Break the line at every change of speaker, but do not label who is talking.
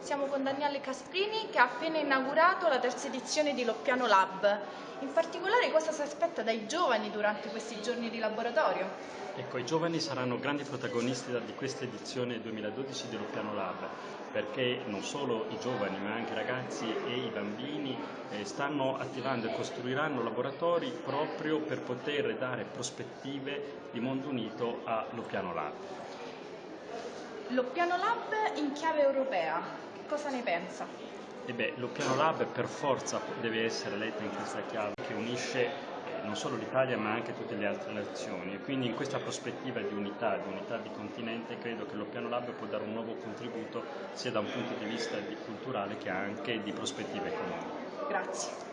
Siamo con Daniele Casprini che ha appena inaugurato la terza edizione di Loppiano Lab. In particolare cosa si aspetta dai giovani durante questi giorni di laboratorio?
Ecco, i giovani saranno grandi protagonisti di questa edizione 2012 di Loppiano Lab, perché non solo i giovani ma anche i ragazzi e i bambini stanno attivando e costruiranno laboratori proprio per poter dare prospettive di mondo unito a Loppiano Lab.
Loppiano Lab in chiave europea, cosa ne pensa?
E beh, lo piano lab per forza deve essere letta in questa chiave che unisce eh, non solo l'Italia ma anche tutte le altre nazioni e quindi in questa prospettiva di unità, di unità di continente credo che lo piano lab può dare un nuovo contributo sia da un punto di vista culturale che anche di prospettive economiche.
arts.